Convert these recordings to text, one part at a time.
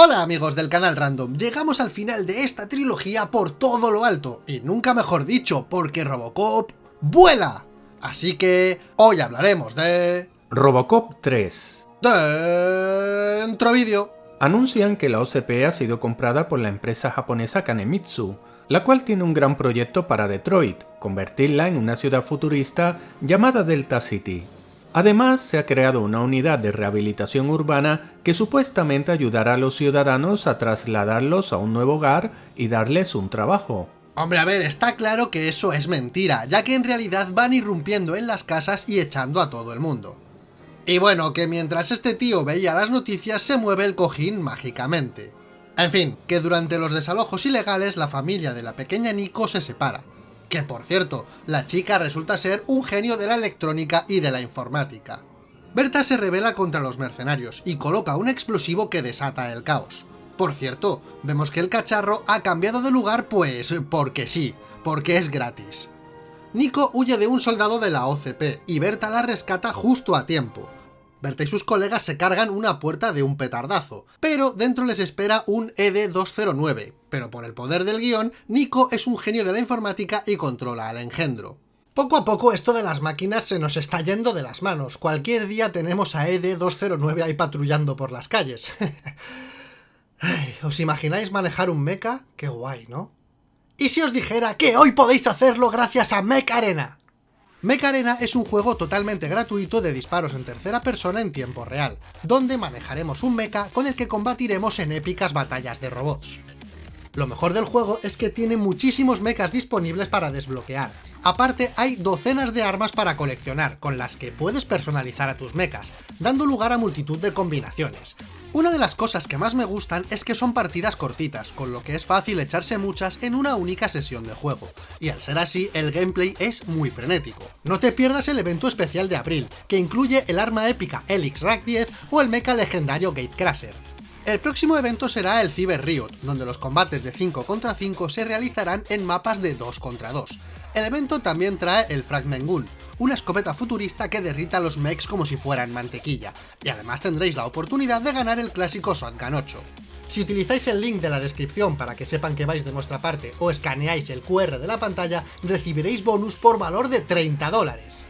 Hola amigos del canal Random, llegamos al final de esta trilogía por todo lo alto, y nunca mejor dicho, porque Robocop vuela. Así que hoy hablaremos de... Robocop 3 Dentro vídeo. Anuncian que la OCP ha sido comprada por la empresa japonesa Kanemitsu, la cual tiene un gran proyecto para Detroit, convertirla en una ciudad futurista llamada Delta City. Además, se ha creado una unidad de rehabilitación urbana que supuestamente ayudará a los ciudadanos a trasladarlos a un nuevo hogar y darles un trabajo. Hombre, a ver, está claro que eso es mentira, ya que en realidad van irrumpiendo en las casas y echando a todo el mundo. Y bueno, que mientras este tío veía las noticias se mueve el cojín mágicamente. En fin, que durante los desalojos ilegales la familia de la pequeña Nico se separa, que por cierto, la chica resulta ser un genio de la electrónica y de la informática. Berta se revela contra los mercenarios y coloca un explosivo que desata el caos. Por cierto, vemos que el cacharro ha cambiado de lugar pues porque sí, porque es gratis. Nico huye de un soldado de la OCP y Berta la rescata justo a tiempo. Berta y sus colegas se cargan una puerta de un petardazo, pero dentro les espera un ED-209, pero por el poder del guion, Nico es un genio de la informática y controla al engendro. Poco a poco esto de las máquinas se nos está yendo de las manos, cualquier día tenemos a ED-209 ahí patrullando por las calles. ¿Os imagináis manejar un mecha? Qué guay, ¿no? ¿Y si os dijera que hoy podéis hacerlo gracias a Mech Arena? Mech Arena es un juego totalmente gratuito de disparos en tercera persona en tiempo real, donde manejaremos un mecha con el que combatiremos en épicas batallas de robots. Lo mejor del juego es que tiene muchísimos mechas disponibles para desbloquear. Aparte, hay docenas de armas para coleccionar, con las que puedes personalizar a tus mechas, dando lugar a multitud de combinaciones. Una de las cosas que más me gustan es que son partidas cortitas, con lo que es fácil echarse muchas en una única sesión de juego, y al ser así, el gameplay es muy frenético. No te pierdas el evento especial de abril, que incluye el arma épica Helix Rack 10 o el mecha legendario Gatecrasher. El próximo evento será el Cyber Riot, donde los combates de 5 contra 5 se realizarán en mapas de 2 contra 2. El evento también trae el Fragment Gun, una escopeta futurista que derrita a los mechs como si fueran mantequilla, y además tendréis la oportunidad de ganar el clásico Shotgun 8. Si utilizáis el link de la descripción para que sepan que vais de nuestra parte o escaneáis el QR de la pantalla, recibiréis bonus por valor de 30 dólares,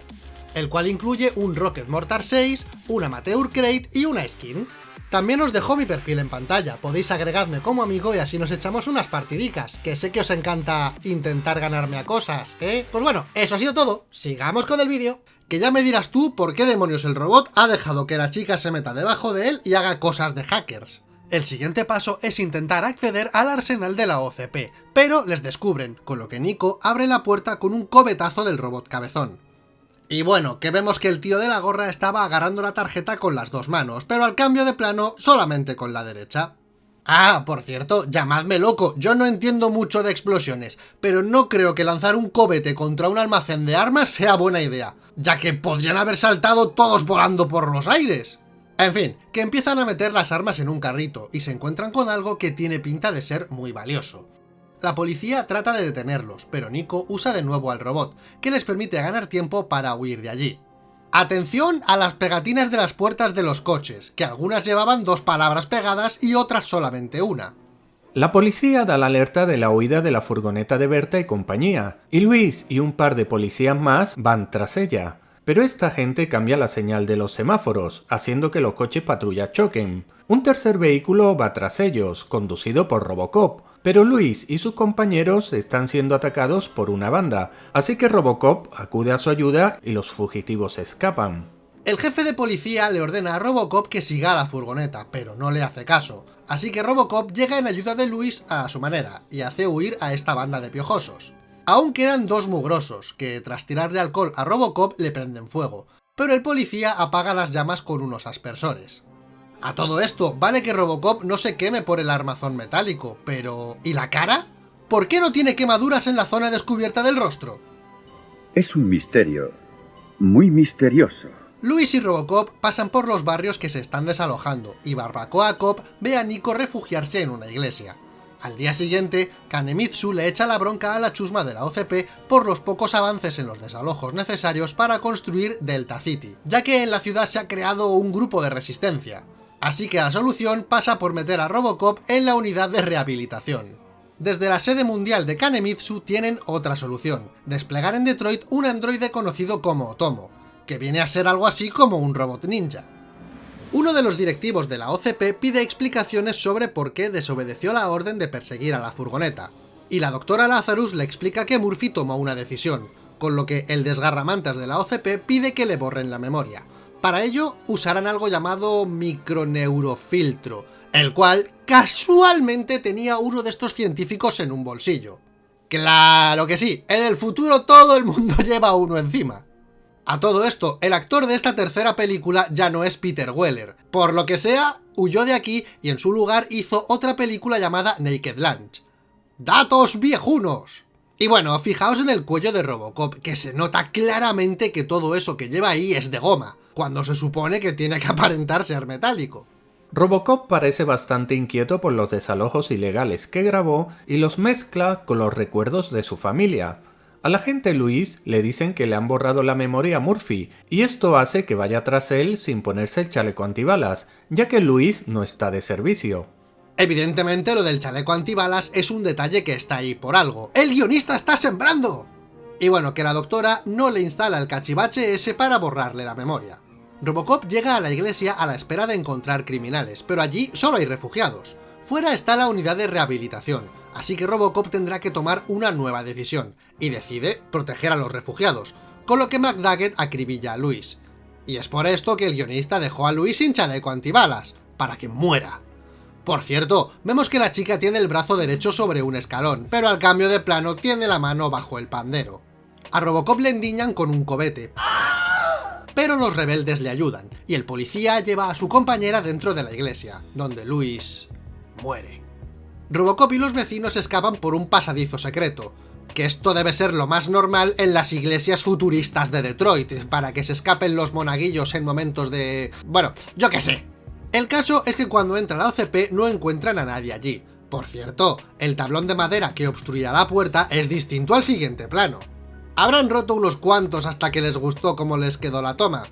el cual incluye un Rocket Mortar 6, un Amateur Crate y una skin. También os dejo mi perfil en pantalla, podéis agregarme como amigo y así nos echamos unas partidicas, que sé que os encanta intentar ganarme a cosas, ¿eh? Pues bueno, eso ha sido todo, sigamos con el vídeo. Que ya me dirás tú por qué demonios el robot ha dejado que la chica se meta debajo de él y haga cosas de hackers. El siguiente paso es intentar acceder al arsenal de la OCP, pero les descubren, con lo que Nico abre la puerta con un cobetazo del robot cabezón. Y bueno, que vemos que el tío de la gorra estaba agarrando la tarjeta con las dos manos, pero al cambio de plano solamente con la derecha. Ah, por cierto, llamadme loco, yo no entiendo mucho de explosiones, pero no creo que lanzar un cobete contra un almacén de armas sea buena idea, ya que podrían haber saltado todos volando por los aires. En fin, que empiezan a meter las armas en un carrito y se encuentran con algo que tiene pinta de ser muy valioso. La policía trata de detenerlos, pero Nico usa de nuevo al robot, que les permite ganar tiempo para huir de allí. Atención a las pegatinas de las puertas de los coches, que algunas llevaban dos palabras pegadas y otras solamente una. La policía da la alerta de la huida de la furgoneta de Berta y compañía, y Luis y un par de policías más van tras ella. Pero esta gente cambia la señal de los semáforos, haciendo que los coches patrulla choquen. Un tercer vehículo va tras ellos, conducido por Robocop, pero Luis y sus compañeros están siendo atacados por una banda, así que Robocop acude a su ayuda y los fugitivos escapan. El jefe de policía le ordena a Robocop que siga a la furgoneta, pero no le hace caso, así que Robocop llega en ayuda de Luis a su manera, y hace huir a esta banda de piojosos. Aún quedan dos mugrosos, que tras tirarle alcohol a Robocop le prenden fuego, pero el policía apaga las llamas con unos aspersores. A todo esto, vale que Robocop no se queme por el armazón metálico, pero... ¿y la cara? ¿Por qué no tiene quemaduras en la zona descubierta del rostro? Es un misterio, muy misterioso. Luis y Robocop pasan por los barrios que se están desalojando, y Barbacoa Cop ve a Nico refugiarse en una iglesia. Al día siguiente, Kanemitsu le echa la bronca a la chusma de la OCP por los pocos avances en los desalojos necesarios para construir Delta City, ya que en la ciudad se ha creado un grupo de resistencia. Así que la solución pasa por meter a Robocop en la unidad de rehabilitación. Desde la sede mundial de Kanemitsu tienen otra solución, desplegar en Detroit un androide conocido como Otomo, que viene a ser algo así como un robot ninja. Uno de los directivos de la OCP pide explicaciones sobre por qué desobedeció la orden de perseguir a la furgoneta, y la doctora Lazarus le explica que Murphy tomó una decisión, con lo que el desgarramantas de la OCP pide que le borren la memoria. Para ello usarán algo llamado microneurofiltro, el cual casualmente tenía uno de estos científicos en un bolsillo. ¡Claro que sí! En el futuro todo el mundo lleva uno encima. A todo esto, el actor de esta tercera película ya no es Peter Weller. Por lo que sea, huyó de aquí y en su lugar hizo otra película llamada Naked Lunch. ¡Datos viejunos! Y bueno, fijaos en el cuello de Robocop, que se nota claramente que todo eso que lleva ahí es de goma, cuando se supone que tiene que aparentar ser metálico. Robocop parece bastante inquieto por los desalojos ilegales que grabó y los mezcla con los recuerdos de su familia. Al agente Luis le dicen que le han borrado la memoria a Murphy, y esto hace que vaya tras él sin ponerse el chaleco antibalas, ya que Luis no está de servicio. Evidentemente lo del chaleco antibalas es un detalle que está ahí por algo. ¡El guionista está sembrando! Y bueno, que la doctora no le instala el cachivache ese para borrarle la memoria. Robocop llega a la iglesia a la espera de encontrar criminales, pero allí solo hay refugiados. Fuera está la unidad de rehabilitación, así que Robocop tendrá que tomar una nueva decisión, y decide proteger a los refugiados, con lo que McDaggett acribilla a Luis. Y es por esto que el guionista dejó a Luis sin chaleco antibalas, para que muera. Por cierto, vemos que la chica tiene el brazo derecho sobre un escalón, pero al cambio de plano tiene la mano bajo el pandero. A Robocop le endiñan con un cobete, pero los rebeldes le ayudan, y el policía lleva a su compañera dentro de la iglesia, donde Luis... muere. Robocop y los vecinos escapan por un pasadizo secreto, que esto debe ser lo más normal en las iglesias futuristas de Detroit, para que se escapen los monaguillos en momentos de... bueno, yo qué sé, el caso es que cuando entra la OCP no encuentran a nadie allí. Por cierto, el tablón de madera que obstruía la puerta es distinto al siguiente plano. Habrán roto unos cuantos hasta que les gustó cómo les quedó la toma.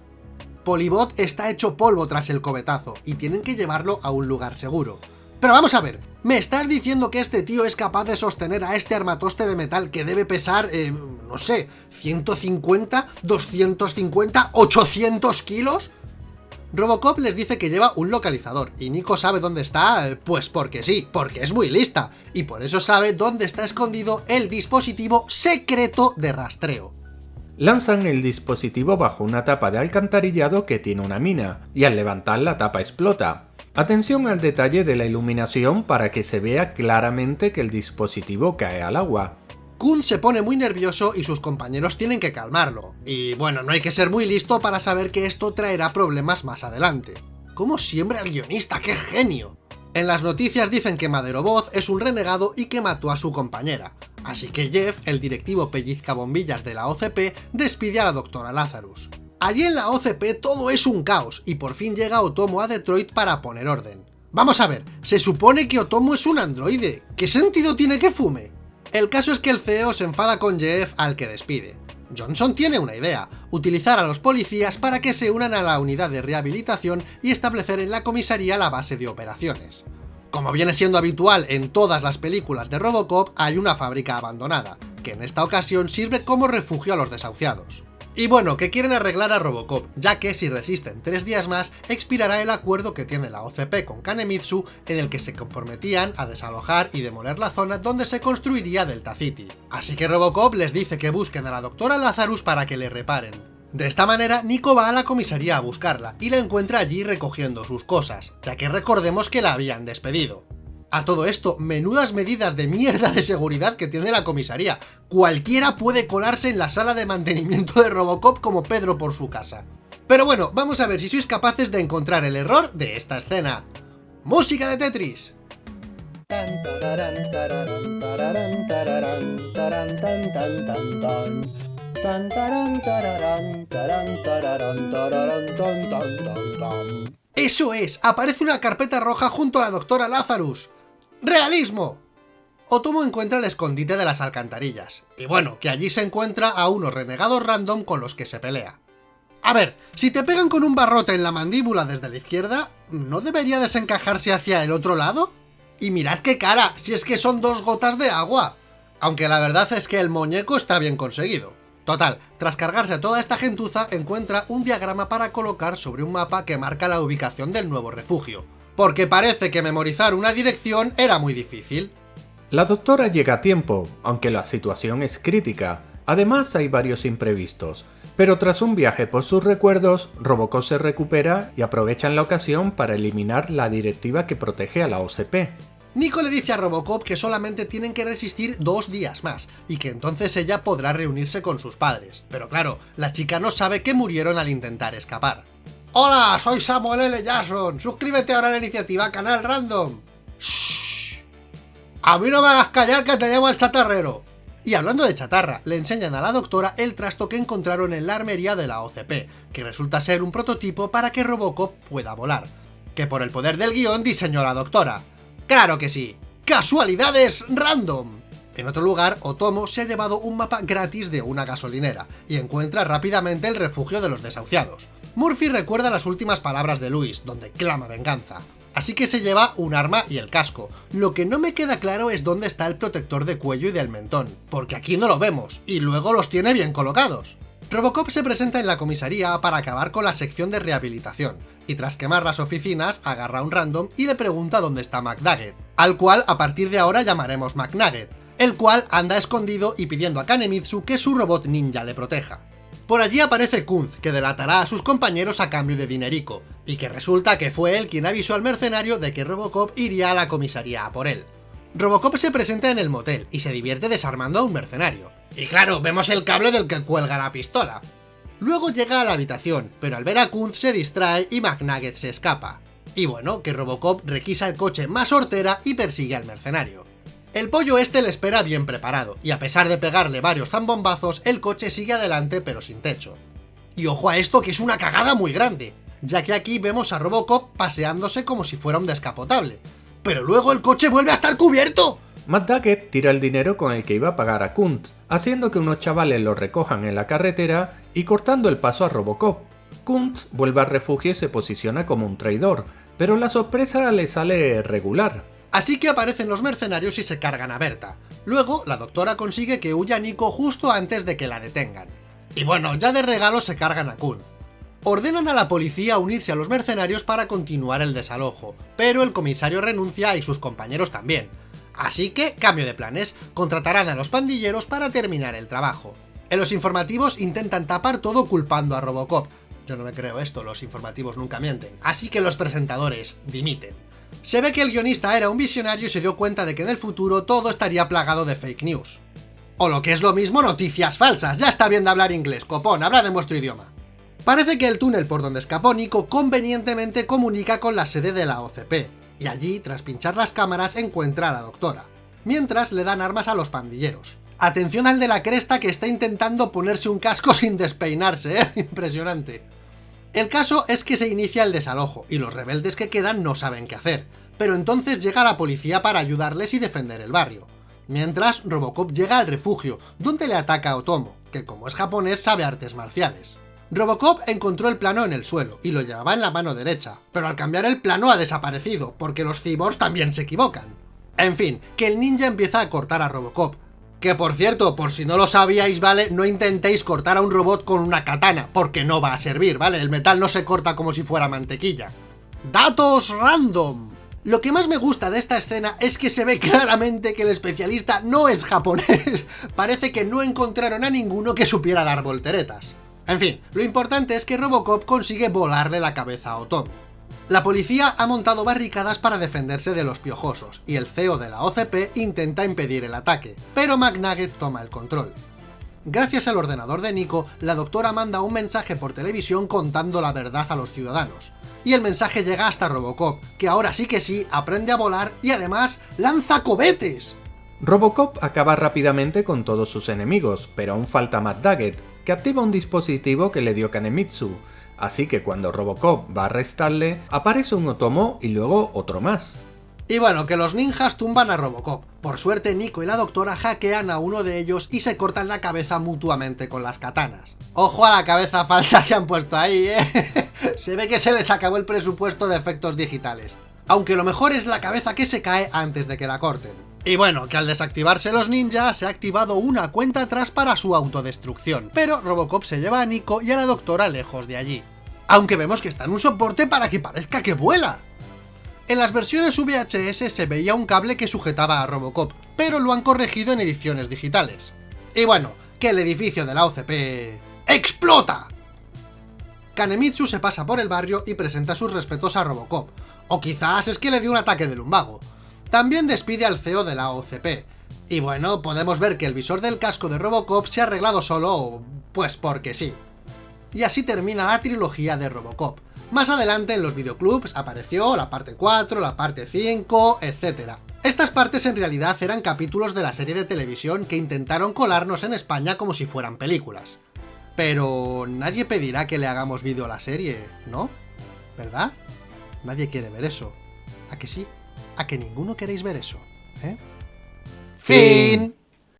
Polybot está hecho polvo tras el cobetazo y tienen que llevarlo a un lugar seguro. Pero vamos a ver, ¿me estás diciendo que este tío es capaz de sostener a este armatoste de metal que debe pesar, eh, no sé, 150, 250, 800 kilos? Robocop les dice que lleva un localizador, y Nico sabe dónde está, pues porque sí, porque es muy lista, y por eso sabe dónde está escondido el dispositivo secreto de rastreo. Lanzan el dispositivo bajo una tapa de alcantarillado que tiene una mina, y al levantar la tapa explota. Atención al detalle de la iluminación para que se vea claramente que el dispositivo cae al agua. Kun se pone muy nervioso y sus compañeros tienen que calmarlo. Y bueno, no hay que ser muy listo para saber que esto traerá problemas más adelante. ¿Cómo siembra el guionista? ¡Qué genio! En las noticias dicen que Madero Voz es un renegado y que mató a su compañera. Así que Jeff, el directivo pellizca bombillas de la OCP, despide a la doctora Lazarus. Allí en la OCP todo es un caos, y por fin llega Otomo a Detroit para poner orden. Vamos a ver, se supone que Otomo es un androide. ¿Qué sentido tiene que fume? El caso es que el CEO se enfada con Jeff al que despide. Johnson tiene una idea, utilizar a los policías para que se unan a la unidad de rehabilitación y establecer en la comisaría la base de operaciones. Como viene siendo habitual en todas las películas de Robocop, hay una fábrica abandonada, que en esta ocasión sirve como refugio a los desahuciados. Y bueno, que quieren arreglar a Robocop, ya que si resisten tres días más, expirará el acuerdo que tiene la OCP con Kanemitsu, en el que se comprometían a desalojar y demoler la zona donde se construiría Delta City. Así que Robocop les dice que busquen a la doctora Lazarus para que le reparen. De esta manera, Nico va a la comisaría a buscarla, y la encuentra allí recogiendo sus cosas, ya que recordemos que la habían despedido. A todo esto, menudas medidas de mierda de seguridad que tiene la comisaría. Cualquiera puede colarse en la sala de mantenimiento de Robocop como Pedro por su casa. Pero bueno, vamos a ver si sois capaces de encontrar el error de esta escena. ¡Música de Tetris! ¡Eso es! Aparece una carpeta roja junto a la doctora Lazarus. ¡Realismo! Otomo encuentra el escondite de las alcantarillas, y bueno, que allí se encuentra a unos renegados random con los que se pelea. A ver, si te pegan con un barrote en la mandíbula desde la izquierda, ¿no debería desencajarse hacia el otro lado? Y mirad qué cara, si es que son dos gotas de agua. Aunque la verdad es que el muñeco está bien conseguido. Total, tras cargarse a toda esta gentuza, encuentra un diagrama para colocar sobre un mapa que marca la ubicación del nuevo refugio. Porque parece que memorizar una dirección era muy difícil. La doctora llega a tiempo, aunque la situación es crítica. Además hay varios imprevistos. Pero tras un viaje por sus recuerdos, Robocop se recupera y aprovechan la ocasión para eliminar la directiva que protege a la OCP. Nico le dice a Robocop que solamente tienen que resistir dos días más, y que entonces ella podrá reunirse con sus padres. Pero claro, la chica no sabe que murieron al intentar escapar. ¡Hola! Soy Samuel L. Jackson. Suscríbete ahora a la iniciativa Canal Random. ¡Shh! A mí no me hagas callar que te llevo al chatarrero. Y hablando de chatarra, le enseñan a la doctora el trasto que encontraron en la armería de la OCP, que resulta ser un prototipo para que Robocop pueda volar. Que por el poder del guion diseñó la doctora. ¡Claro que sí! ¡Casualidades random! En otro lugar, Otomo se ha llevado un mapa gratis de una gasolinera, y encuentra rápidamente el refugio de los desahuciados. Murphy recuerda las últimas palabras de Luis, donde clama venganza. Así que se lleva un arma y el casco. Lo que no me queda claro es dónde está el protector de cuello y del mentón, porque aquí no lo vemos, y luego los tiene bien colocados. Robocop se presenta en la comisaría para acabar con la sección de rehabilitación, y tras quemar las oficinas, agarra a un random y le pregunta dónde está McNugget, al cual a partir de ahora llamaremos McNugget, el cual anda escondido y pidiendo a Kanemitsu que su robot ninja le proteja. Por allí aparece Kunz, que delatará a sus compañeros a cambio de dinerico, y que resulta que fue él quien avisó al mercenario de que Robocop iría a la comisaría a por él. Robocop se presenta en el motel y se divierte desarmando a un mercenario. Y claro, vemos el cable del que cuelga la pistola. Luego llega a la habitación, pero al ver a Kunz se distrae y McNugget se escapa. Y bueno, que Robocop requisa el coche más hortera y persigue al mercenario. El pollo este le espera bien preparado, y a pesar de pegarle varios zambombazos, el coche sigue adelante pero sin techo. Y ojo a esto que es una cagada muy grande, ya que aquí vemos a Robocop paseándose como si fuera un descapotable. Pero luego el coche vuelve a estar cubierto. Matt tira el dinero con el que iba a pagar a Kunt, haciendo que unos chavales lo recojan en la carretera y cortando el paso a Robocop. Kunt vuelve al refugio y se posiciona como un traidor, pero la sorpresa le sale regular. Así que aparecen los mercenarios y se cargan a Berta. Luego, la doctora consigue que huya Nico justo antes de que la detengan. Y bueno, ya de regalo se cargan a Kunt. Ordenan a la policía unirse a los mercenarios para continuar el desalojo, pero el comisario renuncia y sus compañeros también. Así que, cambio de planes, contratarán a los pandilleros para terminar el trabajo. En los informativos intentan tapar todo culpando a Robocop. Yo no me creo esto, los informativos nunca mienten. Así que los presentadores dimiten. Se ve que el guionista era un visionario y se dio cuenta de que en el futuro todo estaría plagado de fake news. O lo que es lo mismo, noticias falsas. Ya está bien de hablar inglés, copón, habla de vuestro idioma. Parece que el túnel por donde escapó Nico convenientemente comunica con la sede de la OCP, y allí, tras pinchar las cámaras, encuentra a la doctora. Mientras le dan armas a los pandilleros. Atención al de la cresta que está intentando ponerse un casco sin despeinarse, ¿eh? Impresionante. El caso es que se inicia el desalojo, y los rebeldes que quedan no saben qué hacer, pero entonces llega la policía para ayudarles y defender el barrio. Mientras, Robocop llega al refugio, donde le ataca a Otomo, que como es japonés sabe artes marciales. Robocop encontró el plano en el suelo, y lo llevaba en la mano derecha, pero al cambiar el plano ha desaparecido, porque los cyborgs también se equivocan. En fin, que el ninja empieza a cortar a Robocop, que por cierto, por si no lo sabíais, ¿vale? No intentéis cortar a un robot con una katana, porque no va a servir, ¿vale? El metal no se corta como si fuera mantequilla. ¡Datos random! Lo que más me gusta de esta escena es que se ve claramente que el especialista no es japonés. Parece que no encontraron a ninguno que supiera dar volteretas. En fin, lo importante es que Robocop consigue volarle la cabeza a Otomo. La policía ha montado barricadas para defenderse de los piojosos, y el CEO de la OCP intenta impedir el ataque, pero McNugget toma el control. Gracias al ordenador de Nico, la doctora manda un mensaje por televisión contando la verdad a los ciudadanos. Y el mensaje llega hasta Robocop, que ahora sí que sí aprende a volar y además lanza cohetes. Robocop acaba rápidamente con todos sus enemigos, pero aún falta Matt que activa un dispositivo que le dio Kanemitsu, así que cuando Robocop va a arrestarle, aparece un Otomo y luego otro más. Y bueno, que los ninjas tumban a Robocop, Por suerte, Nico y la doctora hackean a uno de ellos y se cortan la cabeza mutuamente con las katanas. Ojo a la cabeza falsa que han puesto ahí, ¿eh? se ve que se les acabó el presupuesto de efectos digitales. Aunque lo mejor es la cabeza que se cae antes de que la corten. Y bueno, que al desactivarse los ninjas se ha activado una cuenta atrás para su autodestrucción, pero Robocop se lleva a Nico y a la doctora lejos de allí. Aunque vemos que está en un soporte para que parezca que vuela. En las versiones VHS se veía un cable que sujetaba a Robocop, pero lo han corregido en ediciones digitales. Y bueno, que el edificio de la OCP... ¡explota! Kanemitsu se pasa por el barrio y presenta sus respetos a Robocop, o quizás es que le dio un ataque de lumbago. También despide al CEO de la OCP, y bueno, podemos ver que el visor del casco de Robocop se ha arreglado solo... pues porque sí. Y así termina la trilogía de Robocop. Más adelante en los videoclubs apareció la parte 4, la parte 5, etc. Estas partes en realidad eran capítulos de la serie de televisión que intentaron colarnos en España como si fueran películas. Pero nadie pedirá que le hagamos vídeo a la serie, ¿no? ¿Verdad? Nadie quiere ver eso. ¿A que sí? ¿A que ninguno queréis ver eso? ¿Eh? ¡Fin!